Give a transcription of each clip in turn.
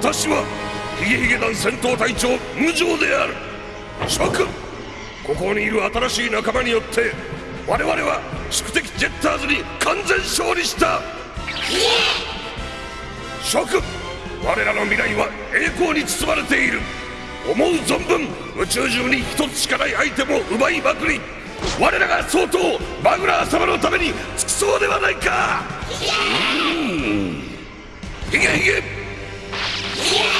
私はヒゲヒゲ団戦闘隊長無情である。諸君ここにいる新しい仲間によって我々は宿敵ジェッターズに完全勝利した。諸君我らの未来は栄光に包まれている。思う存分宇宙中に一つしかないアイテムを奪いまくり我らが相当マグラー様のために尽くそうではないか。ヒゲヒゲ Yeah!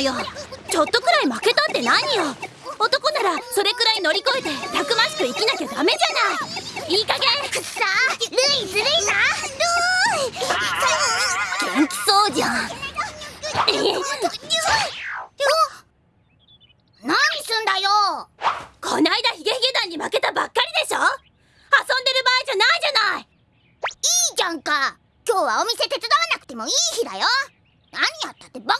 よ。ちょっとくらい負けたって何よ。男ならそれくらい乗り越えてたくましく生きなきゃダメじゃない。いい加減。くっさルイずるいな。ルイ。元気そうじゃん。何すんだよ。こないだヒゲヒゲ団に負けたばっかりでしょ。遊んでる場合じゃないじゃない。いいじゃんか。今日はお店手伝わなくてもいい日だよ。何やったってバカ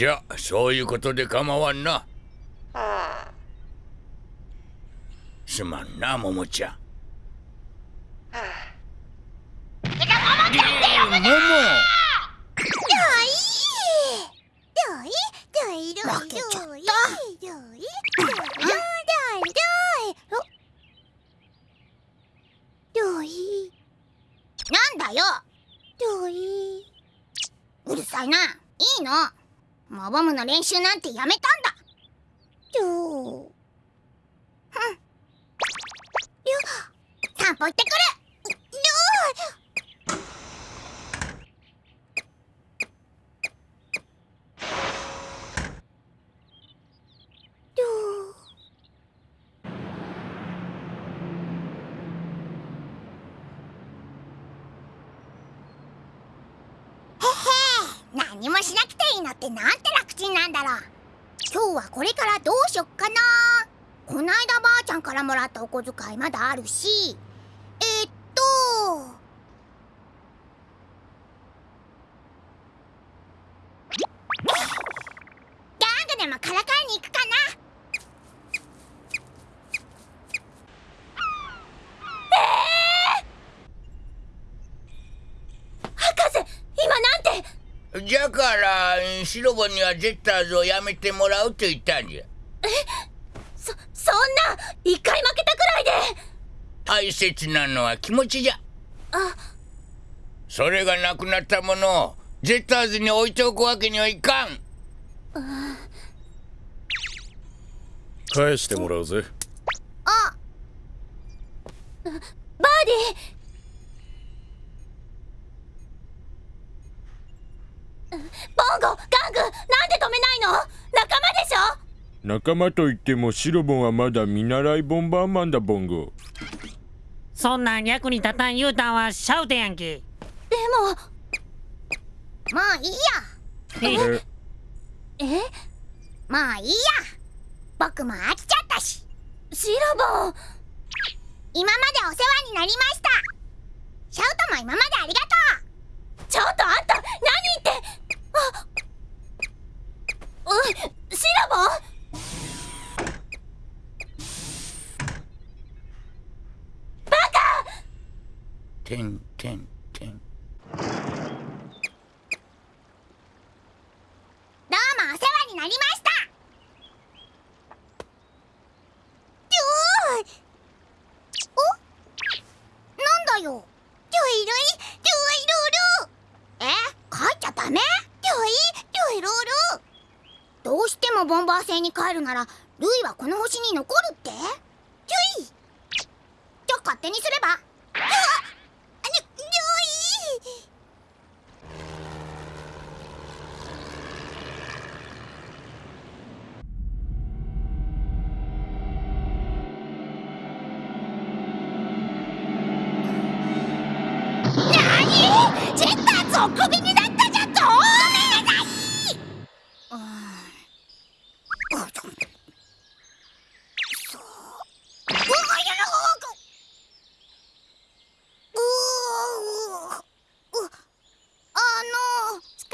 じゃそういうことで構わんな。すまんな桃ちゃん。桃。負けちゃったなんだようるさい？ない？い？のマボムの練習なんてやめたんだ。うん。散歩行ってくる。何もしなくてになってなんて楽ちんなんだろう。今日はこれからどうしよっかな。こないだばあちゃんからもらったお小遣いまだあるしえー、っとギャングでもからかいに行くかな博士今なんてじゃからシロボンにはジェッターズをやめてもらうと言ったんじゃ。そそんな一回負けたくらいで。大切なのは気持ちじゃ。あ。それがなくなったものをジェッターズに置いておくわけにはいかん。返してもらうぜ。あ。バーディボンゴガングなんで止めないの？仲間でしょ？仲間といってもシロボンはまだ見習いボンバーマンだボンゴ。そんなん役に立たん言うたんはシャウテやんけ。でももういいよえ？え？え？もういいや。僕も飽きちゃったし。シロボン。今までお世話になりました。シャウトも今までありがとちょっとあんたあうシロボン。バカ。てんてんうどうもお世話になりましたよーいおなんだよルイルイルイルルえ帰っちゃダメルイルイルルどうしてもボンバー星に帰るならルイはこの星に残るって？ルイじゃあ勝手にすれば。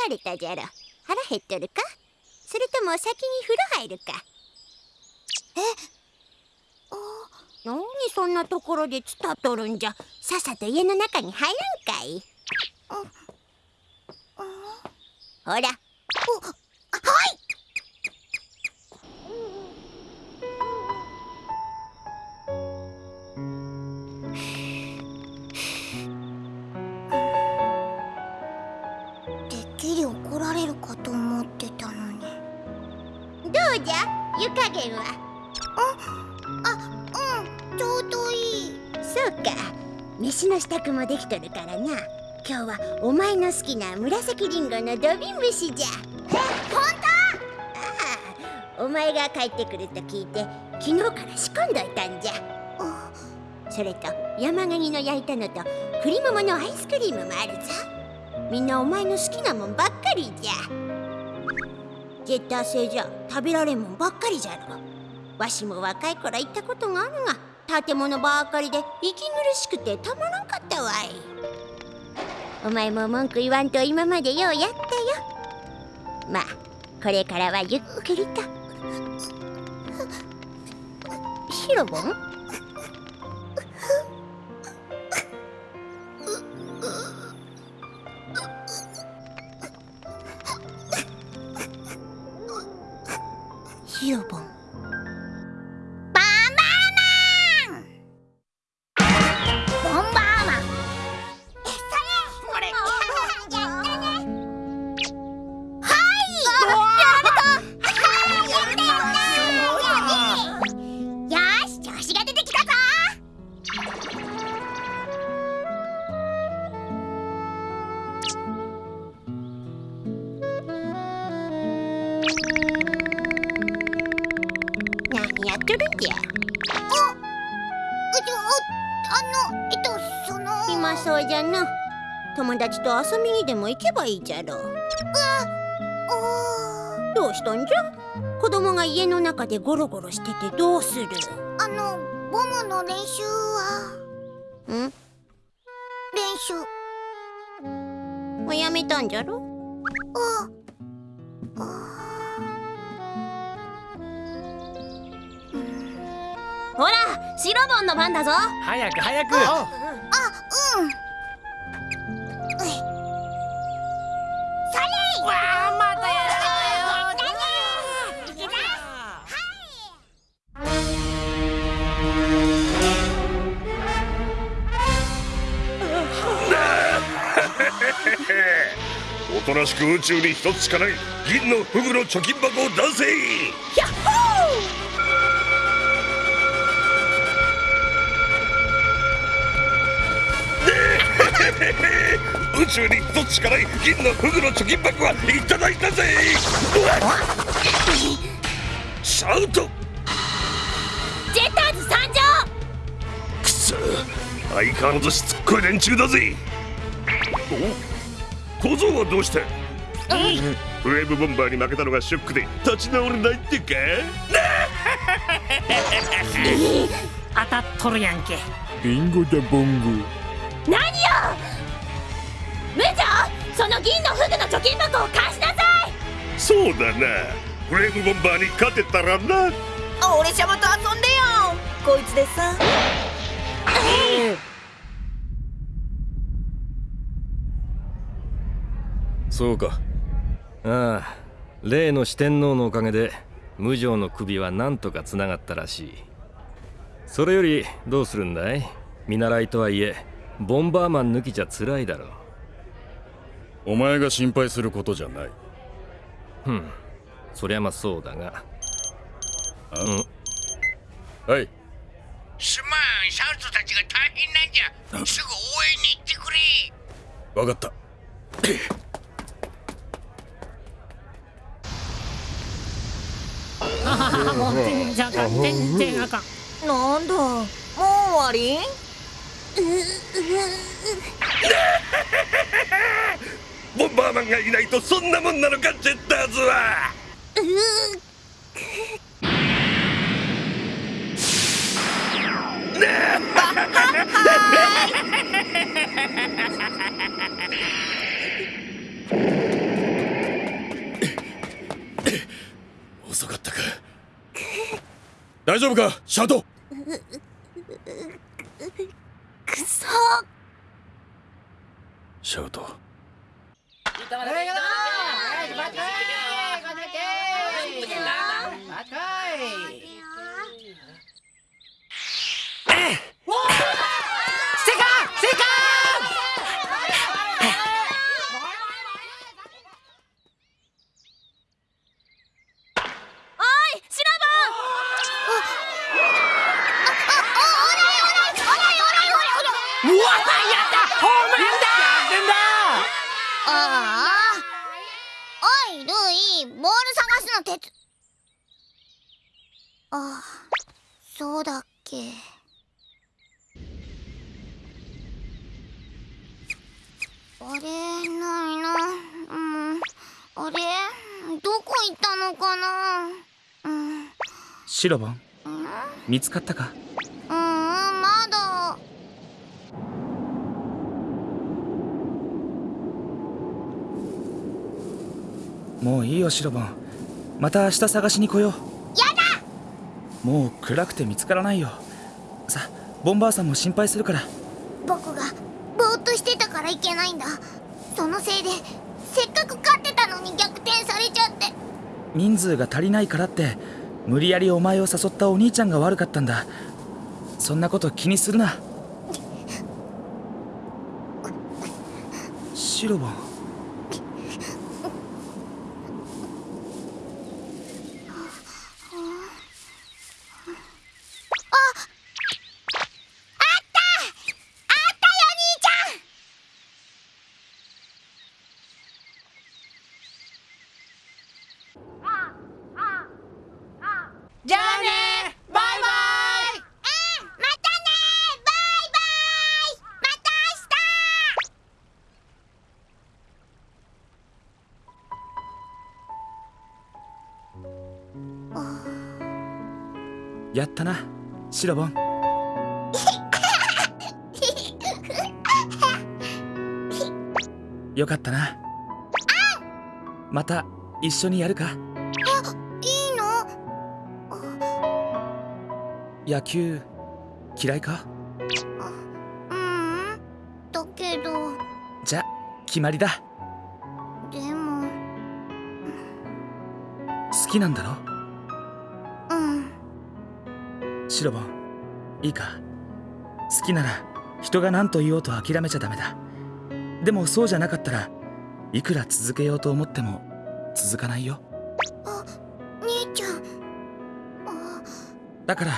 あの疲れたじゃろ。腹減っとるか？それとも先に風呂入るか？何そんなところでつたっとるんじゃ？さっさと家の中に入らんかい？ほらそうか。飯の支度もできとるからな。今日はお前の好きな紫りんごの土瓶蒸しじゃ。え本当お前が帰ってくると聞いて昨日から仕込んどいたんじゃ。それと山ガニの焼いたのと栗桃のアイスクリームもあるぞ。みんなお前の好きなもんばっかりじゃ。ジェッター星じゃ食べられんもんばっかりじゃろ。わしも若い頃行ったことがあるが。建物ばかりで息苦しくてたまらんかったわい。お前も文句言わんと今までようやったよ。まあこれからはゆっくりと。シロボン？何やっとるんじゃ？うちょあのえっとその暇そうじゃな。友達と遊びにでも行けばいいじゃろ。うおどうしたんじゃ？子供が家の中でゴロゴロしててどうする？ーあのボムの練習は？ん？練習。もうやめたんじゃろ？あほらシロボンの番だぞ。早く早く。あうん。それわあまたや おとなしく宇宙に一つしかない銀のフグの貯金箱を出せ 宇宙に一つしかない銀のフグの貯金箱はいただいたぜ。シャウト。ジェッターズ参上。くそ。相変わらずしつっこい連中だぜ。お？小僧はどうして？ウェーブボンバーに負けたのがショックで立ち直れないってか？当たっとるやんけ。ビンゴだボンゴ。何よムジョその銀のフグの貯金箱を貸しなさい！そうだな。ウェーブボンバーに勝てたらな。俺様と遊んでよ。こいつでさ。そうか。ああ例の四天王のおかげで無常の首はなんとかつながったらしい。それよりどうするんだい？見習いとはいえボンバーマン抜きじゃ辛いだろうお前が心配することじゃない。ふん。そりゃまあそうだが。はい。すまんシャウトたちが大変なんじゃ。すぐ応援に行ってくれ。わかった。あもう全然あかん全然あかん。なんだ？もう終わり？ボンバーマンがいないとそんなもんなのかジェッターズは。遅かったか。大丈夫かシャウトくそシャウトおいシロボンああおいルイボール探すの手つあそうだっけ。あれないな。うん。あれどこ行ったのかな。うん。シロボンうん見つかったか？うんまだもういいよシロボン。また明日探しに来よう。やだ！もう暗くて見つからないよ。さボンバーさんも心配するから。僕がぼーっとしてたからいけないんだ。そのせいでせっかく勝ってたのに逆転されちゃって。人数が足りないからって無理やりお前を誘ったお兄ちゃんが悪かったんだ。そんなこと気にするな。シロボンやったなシロボン。よかったな。また一緒にやるか。いいの？野球嫌いか？ううんだけど。じゃ決まりだ。でも。好きなんだろ？シロボンいいか。好きなら人が何と言おうと諦めちゃダメだ。でもそうじゃなかったらいくら続けようと思っても続かないよ。兄ちゃん。だから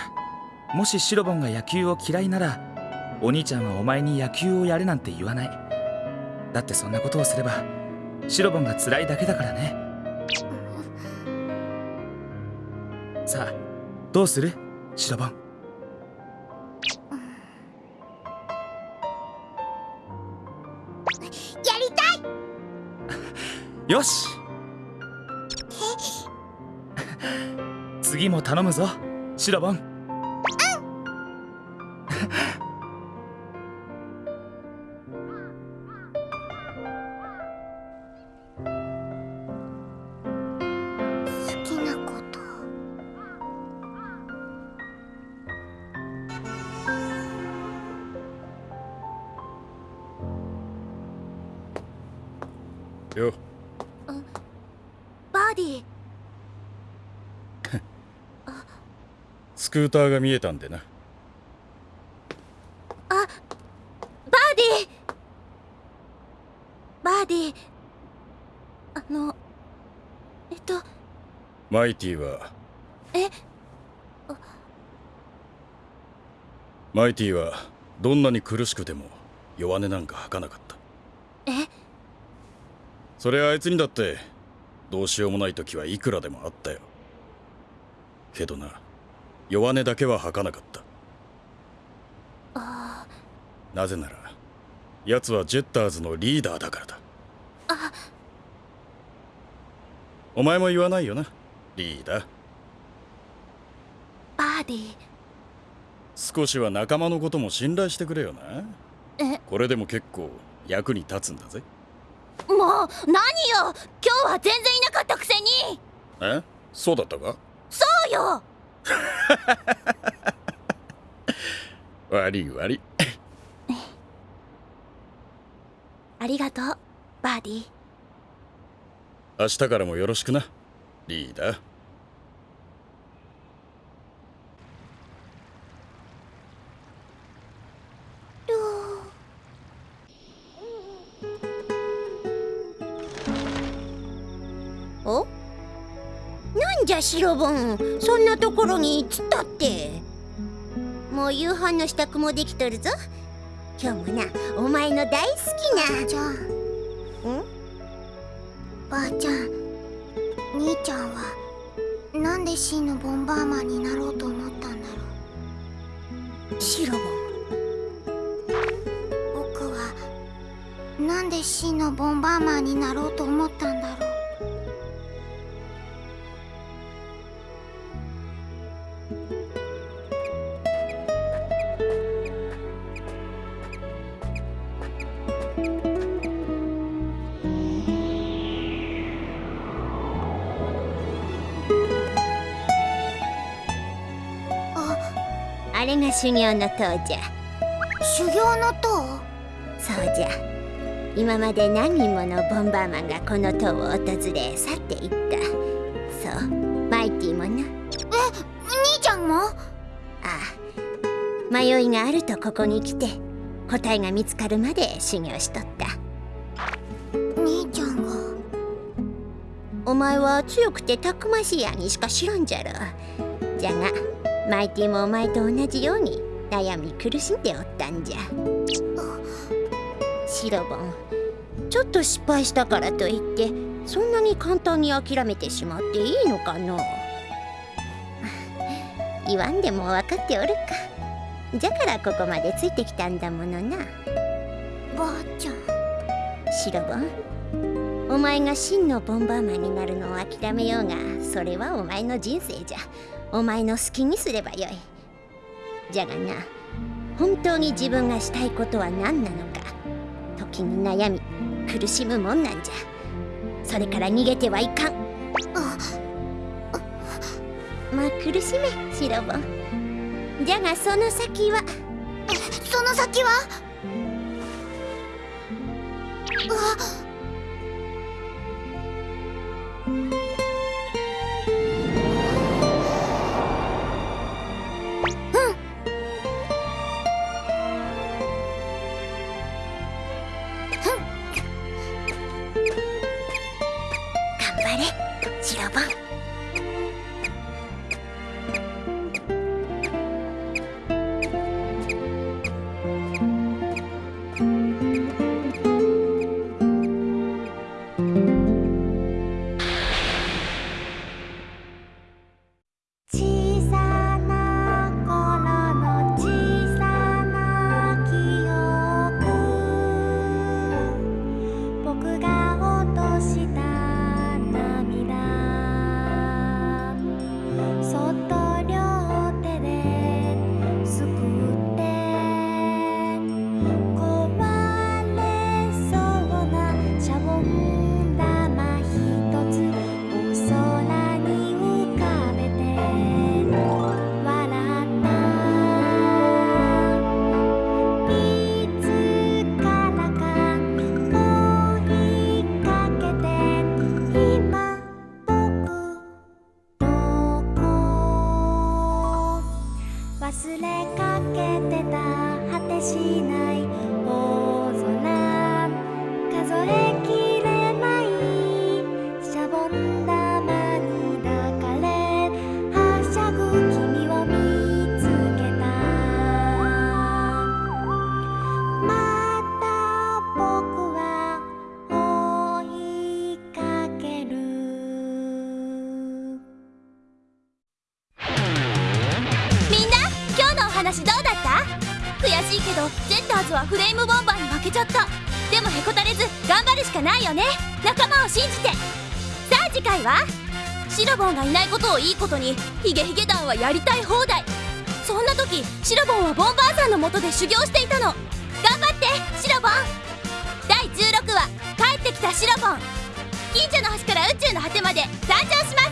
もしシロボンが野球を嫌いならお兄ちゃんはお前に野球をやれなんて言わない。だってそんなことをすればシロボンが辛いだけだからね。さあどうする？シロボンやりたい！よし。次も頼むぞ。シロボンスクーターが見えたんでな。あバーディバーディあのえっと。マイティは？え？マイティはどんなに苦しくても弱音なんか吐かなかった。え？それあいつにだってどうしようもない時はいくらでもあったよ。けどな弱音だけは吐かなかった。あなぜなら奴はジェッターズのリーダーだからだ。あお前も言わないよなリーダー。バーディ少しは仲間のことも信頼してくれよな。え？これでも結構役に立つんだぜ。もう何よ！今日は全然いなかったくせに！え？そうだったか？そうよ 悪い悪い。ありがとうバーディ明日からもよろしくな。リーダーなんじゃシロボンそんなところにつったって。もう夕飯の支度もできとるぞ。今日もなお前の大好きな。じゃあん？ばあちゃん兄ちゃんはなんで真のボンバーマンになろうと思ったんだろシロボンう僕はなんで真のボンバーマンになろうと思ったんだろう修行の塔じゃ。修行の塔？そうじゃ。今まで何人ものボンバーマンがこの塔を訪れ去っていった。そう。マイティもな。え兄ちゃんも？ああ。迷いがあるとここに来て答えが見つかるまで修行しとった。兄ちゃんが？お前は強くてたくましい兄しか知らんじゃろ。じゃがマイティもお前と同じように悩み苦しんでおったんじゃ。シロボンちょっと失敗したからといってそんなに簡単に諦めてしまっていいのかの言わんでも分かっておるか。じゃからここまでついてきたんだものな。ばあちゃん。シロボンお前が真のボンバーマンになるのを諦めようがそれはお前の人生じゃお前の好きにすればよい。じゃがな本当に自分がしたいことは何なのか時に悩み苦しむもんなんじゃ。それから逃げてはいかん。まあ苦しめシロボン。じゃがその先は？その先は？うわ頑れシロボ信じて。さあ次回はシロボンがいないことをいいことにヒゲヒゲ団はやりたい放題。そんな時シロボンはボンバーさんのもとで修行していたの。頑張ってシロボン。第16話「帰ってきたシロボン」近所の橋から宇宙の果てまで誕生します。